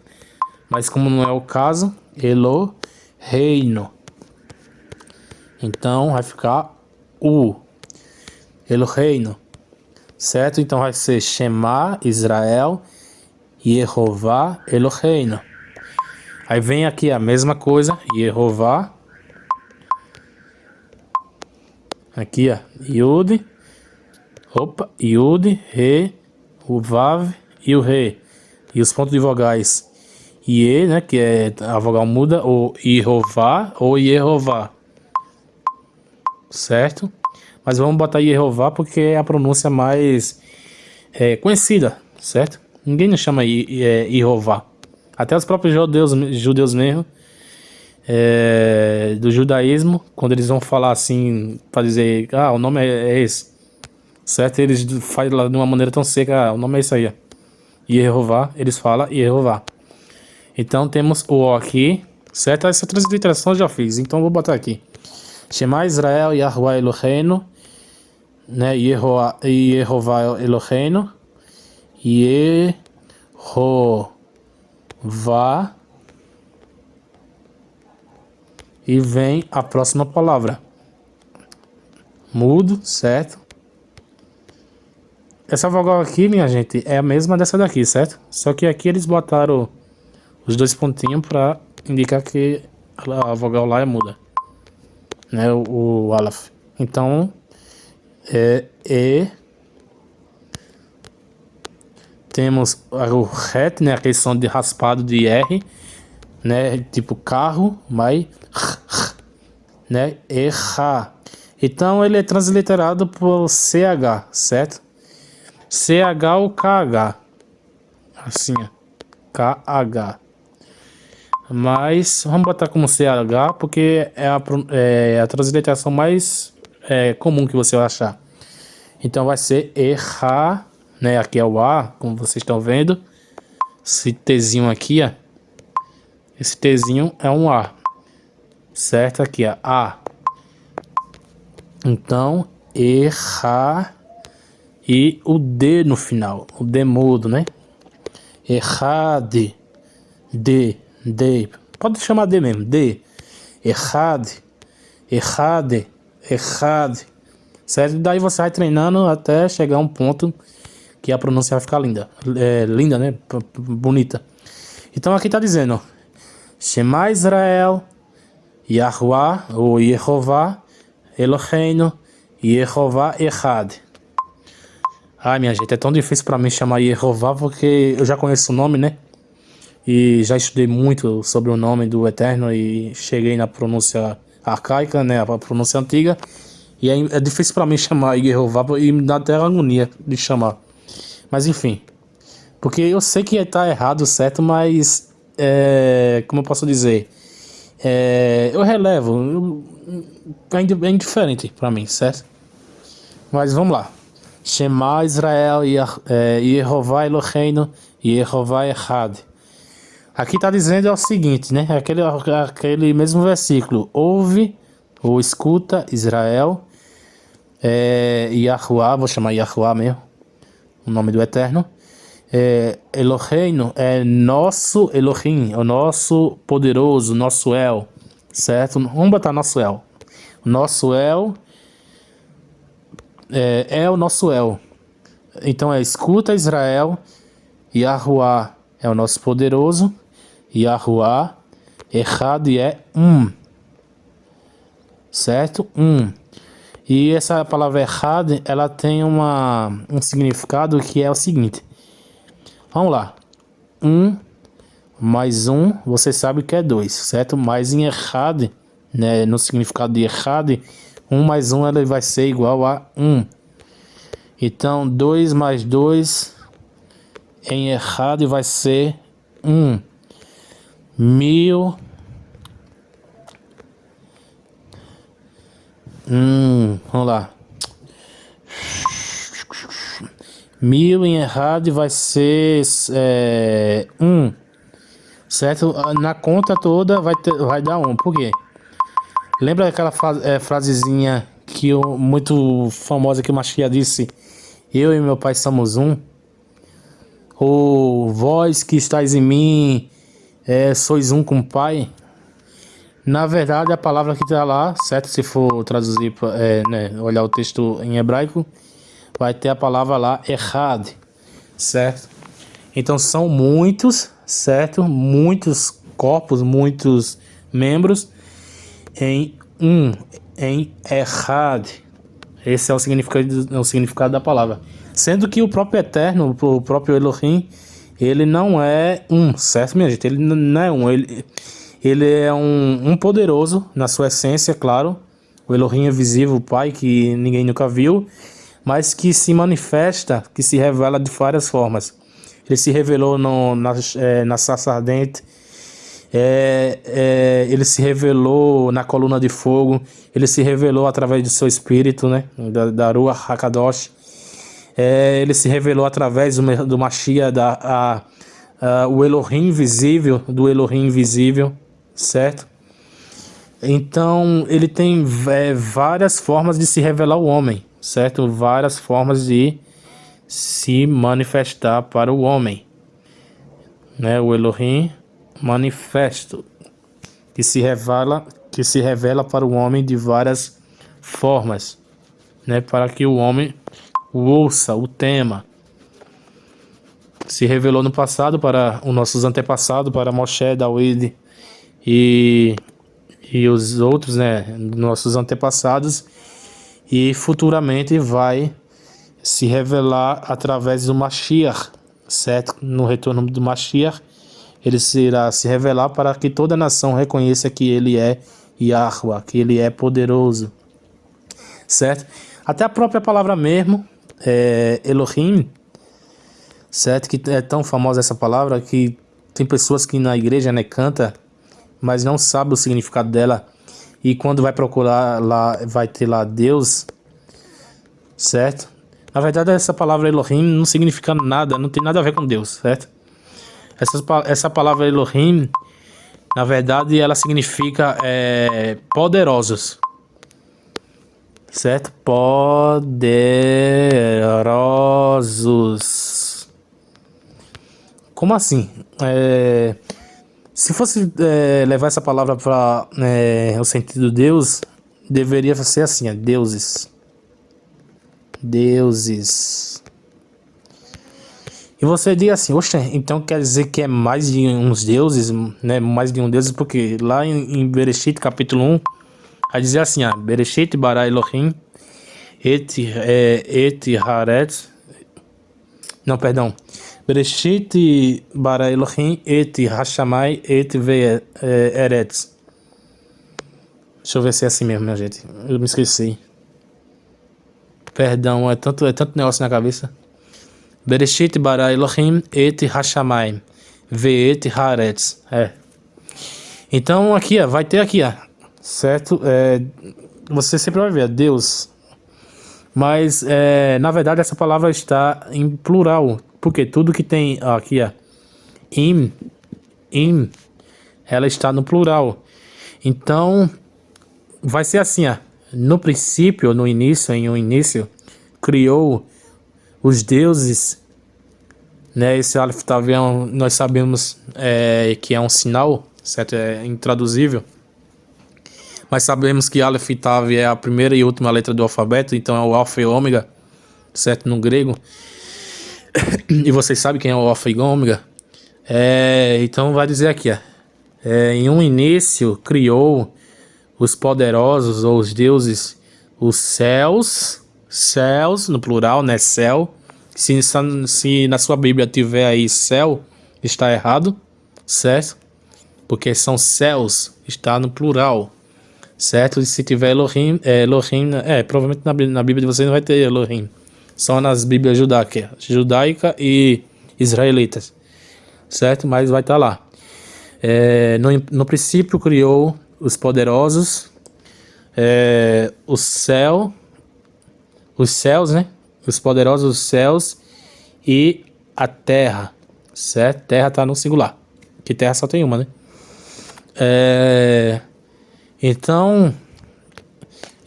Mas como não é o caso, Elo reino. Então vai ficar U. reino, Certo? Então vai ser Shema, Israel, Yehová, reino. Aí vem aqui a mesma coisa, Yehová. Aqui, ó, Yud. Opa, Yud, Re, o Vav e o Re. E os pontos de vogais Ie, né, que é a vogal muda, ou Yehová ou Yehová. Certo? Mas vamos botar Yehová porque é a pronúncia mais é, conhecida, certo? Ninguém nos chama é, Yehová. Até os próprios judeus, judeus mesmo, é, do judaísmo, quando eles vão falar assim, para dizer, ah, o nome é, é esse, certo? Eles fazem de uma maneira tão seca, ah, o nome é isso aí, Yehová, eles falam Yehová. Então temos o O aqui, certo? Essa transliteração eu já fiz, então vou botar aqui. Shema Israel Yahweh Eloheinu, né? Yehová Eloheinu, Yehová, e vem a próxima palavra. Mudo, certo? Essa vogal aqui, minha gente, é a mesma dessa daqui, certo? Só que aqui eles botaram os dois pontinhos para indicar que a vogal lá é muda, né, o, o Aleph. Então, é E, temos o RET, né, aquele som de raspado de R, né, tipo carro, mas, né, erra. Então ele é transliterado por CH, certo? CH ou KH, assim, KH. Mas vamos botar como CH porque é a, é a transliteração mais é, comum que você vai achar. Então vai ser errar, né? Aqui é o A, como vocês estão vendo. Esse Tzinho aqui, ó. Esse Tzinho é um A. Certo? Aqui, ó. A. Então, errar e o D no final. O D mudo, né? Errade. D. D. Pode chamar D mesmo. D. Errade. Errade. Errade. Certo? Daí você vai treinando até chegar um ponto que a pronúncia vai ficar linda. É, linda, né? Bonita. Então aqui tá dizendo: Shema Israel, Yahuwah, ou Yehová, Eloheinu, Yehová Echad. Ai, minha gente, é tão difícil para mim chamar Yehová porque eu já conheço o nome, né? E já estudei muito sobre o nome do Eterno e cheguei na pronúncia arcaica, né? A pronúncia antiga. E é, é difícil para mim chamar Yehová e me dá até agonia de chamar. Mas enfim. Porque eu sei que tá errado, certo? Mas. É, como eu posso dizer? É, eu relevo. Eu, é indiferente para mim, certo? Mas vamos lá. Shema Israel é, Yehová Eloheinu Yehová Echad. Aqui está dizendo é o seguinte, né? Aquele, aquele mesmo versículo. Ouve ou escuta Israel é, Yahuwah, vou chamar Yahuwah mesmo, o nome do Eterno. É, é nosso Elohim, o nosso poderoso, nosso El, certo? Vamos botar nosso El. Nosso El é, é o nosso El. Então é escuta Israel, Yahuwah é o nosso poderoso, Yahuwah, errado é um, certo? Um. E essa palavra errado, ela tem uma, um significado que é o seguinte. Vamos lá. Um mais um, você sabe que é dois, certo? Mas em errado, né, no significado de errado, um mais um ele vai ser igual a um. Então, dois mais dois em errado vai ser um. Mil Hum, vamos lá. Mil em errado vai ser é, um. Certo? Na conta toda vai, ter, vai dar um. Por quê? Lembra aquela é, frasezinha que eu, muito famosa que o Machia disse? Eu e meu pai somos um. Ou vós que estáis em mim, é, sois um com o pai. Na verdade, a palavra que está lá, certo? Se for traduzir, é, né, olhar o texto em hebraico, vai ter a palavra lá, errad, certo? Então são muitos, certo? Muitos corpos, muitos membros em um, em errad. Esse é o significado, é o significado da palavra. Sendo que o próprio Eterno, o próprio Elohim, ele não é um, certo, minha gente? Ele não é um, ele ele é um, um poderoso na sua essência, claro. O Elohim é visível, o Pai, que ninguém nunca viu, mas que se manifesta, que se revela de várias formas. Ele se revelou no, na, é, na sarça ardente, é, é, ele se revelou na coluna de fogo, ele se revelou através do seu espírito, né, da, da Rua Hakadosh. É, ele se revelou através do, Machia, da, a, a, o Elohim visível, do Elohim invisível certo? Então, ele tem é, várias formas de se revelar o homem, certo? Várias formas de se manifestar para o homem. Né? O Elohim manifesto, que se revela, que se revela para o homem de várias formas, né? Para que o homem o ouça, o tema. Se revelou no passado para os nossos antepassados, para Moshe, David, e, e os outros, né, nossos antepassados, e futuramente vai se revelar através do Mashiach, certo? No retorno do Mashiach, ele será se revelar para que toda a nação reconheça que ele é Yahweh, que ele é poderoso, certo? Até a própria palavra mesmo, é, Elohim, certo? Que é tão famosa essa palavra que tem pessoas que na igreja, né, canta mas não sabe o significado dela. E quando vai procurar lá, vai ter lá Deus, certo? Na verdade, essa palavra Elohim não significa nada, não tem nada a ver com Deus, certo? Essa, essa palavra Elohim, na verdade, ela significa é, poderosos, certo? Poderosos. Como assim? É, se fosse é, levar essa palavra para é, o sentido Deus, deveria ser assim, é, deuses. Deuses. E você diz assim, oxe, então quer dizer que é mais de uns deuses, né? Mais de um deus, porque lá em, em Bereshit, capítulo 1, vai dizer assim, ah, Bereshit bara Elohim, et, é, et haret, não, perdão, Bereshit bara Elohim et Hashamai et ve'eretz. Deixa eu ver se é assim mesmo, minha gente. Eu me esqueci. Perdão, é tanto, é tanto negócio na cabeça. Bereshit bara Elohim et Hashamai ve'et haaretz. É. Então aqui, ó, vai ter aqui, ó, certo? É, você sempre vai ver Deus. Mas, é, na verdade, essa palavra está em plural. Porque tudo que tem aqui, ó, im, im, ela está no plural. Então, vai ser assim, ó. No princípio, no início, em um início, criou os deuses, né? Esse Aleph Tavião, nós sabemos é, que é um sinal, certo? É intraduzível. Mas sabemos que Aleph Tav é a primeira e última letra do alfabeto, então é o Alfa e Ômega, certo? No grego. e vocês sabem quem é o Alfa e Ômega. É, então vai dizer aqui, ó. É, em um início criou os poderosos ou os deuses os céus, céus no plural, né? Céu. Se, se na sua Bíblia tiver aí céu, está errado, certo? Porque são céus, está no plural, certo? E se tiver Elohim, é, Elohim, é, provavelmente na, na Bíblia de vocês não vai ter Elohim são nas Bíblias judaicas, judaica e israelitas, certo? Mas vai estar tá lá. É, no, no princípio criou os poderosos, é, o céu, os céus, né? Os poderosos céus e a terra, certo? Terra está no singular, que terra só tem uma, né? É, então,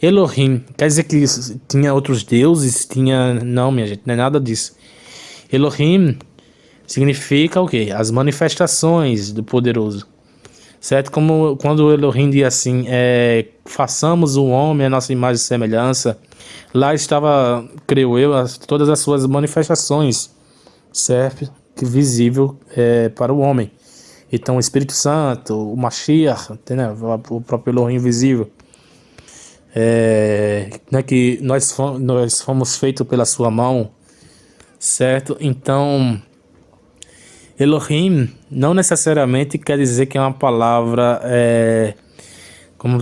Elohim, quer dizer que tinha outros deuses? Tinha. Não, minha gente, não é nada disso. Elohim significa o quê? As manifestações do poderoso. Certo? Como quando Elohim diz assim: é, façamos o homem a nossa imagem e semelhança. Lá estava, creio eu, as, todas as suas manifestações, certo? Que visível é, para o homem. Então, o Espírito Santo, o Mashiach, né? o próprio Elohim visível é, né, que nós fomos, nós fomos feitos pela sua mão, certo? Então, Elohim não necessariamente quer dizer que é uma palavra, é, como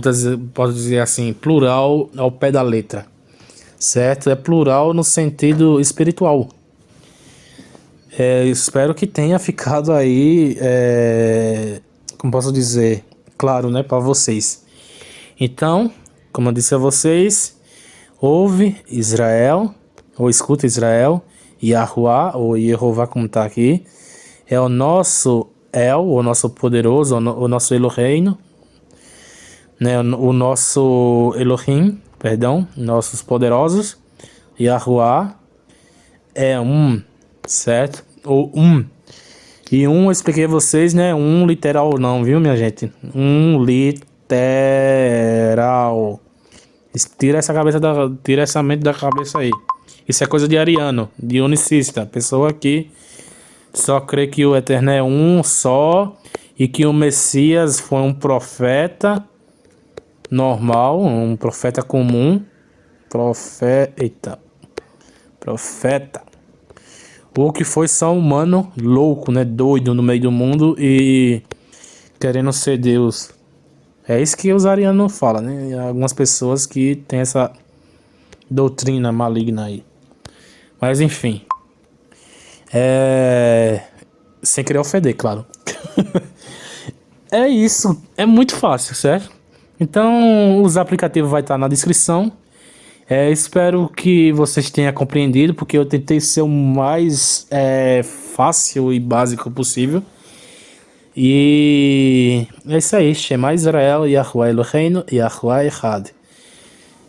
posso dizer assim, plural ao pé da letra, certo? É plural no sentido espiritual. É, espero que tenha ficado aí, é, como posso dizer, claro, né, para vocês. Então, como eu disse a vocês, ouve Israel, ou escuta Israel, Yahuwah, ou Yehová como está aqui, é o nosso El, o nosso poderoso, o nosso Elohim, né, o nosso Elohim, perdão, nossos poderosos, Yahuwah é um, certo? Ou um. E um eu expliquei a vocês, né? Um literal não, viu, minha gente? Um literal. Tira essa cabeça da, tira essa mente da cabeça aí. Isso é coisa de ariano, de unicista, pessoa que só crê que o Eterno é um só e que o Messias foi um profeta normal, um profeta comum, profeta, profeta, ou que foi só um humano louco, né, doido no meio do mundo e querendo ser Deus. É isso que os arianos falam, né? Algumas pessoas que têm essa doutrina maligna aí. Mas enfim. É... Sem querer ofender, claro. é isso. É muito fácil, certo? Então, os aplicativos vai estar na descrição. É, espero que vocês tenham compreendido, porque eu tentei ser o mais é, fácil e básico possível. E é isso aí, Shema Israel, Yahuwah Eloheinu, Yahuwah Echad.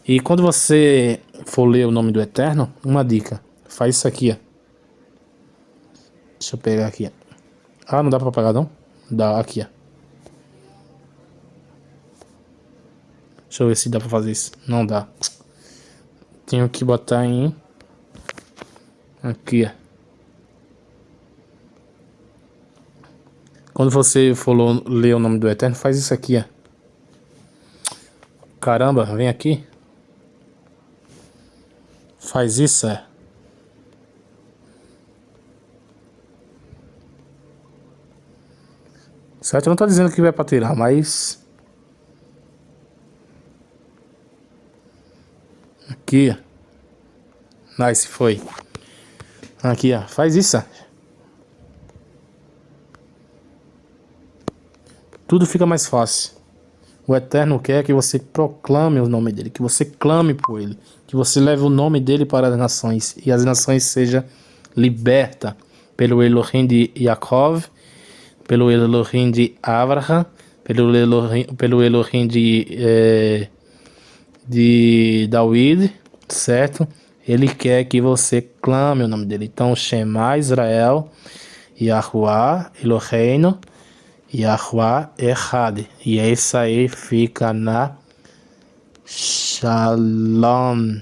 E quando você for ler o nome do Eterno, uma dica, faz isso aqui, ó. Deixa eu pegar aqui. Ah, não dá pra apagar não? Dá, aqui, ó. Deixa eu ver se dá pra fazer isso. Não dá. Tenho que botar em... Aqui. Quando você for ler o nome do Eterno, faz isso aqui, ó. Caramba, vem aqui. Faz isso, é. Certo? Eu não tô dizendo que vai pra tirar, mas... Aqui. Nice, foi. Aqui, ó. Faz isso, tudo fica mais fácil. O Eterno quer que você proclame o nome dele, que você clame por ele, que você leve o nome dele para as nações e as nações sejam libertas pelo Elohim de Yaakov, pelo Elohim de Abraham, pelo Elohim, pelo Elohim de, é, de David, certo? Ele quer que você clame o nome dele. Então, Shema Israel, Yahuwah, Eloheinu, Yahuwah Echad. E é isso aí, fica na Shalom.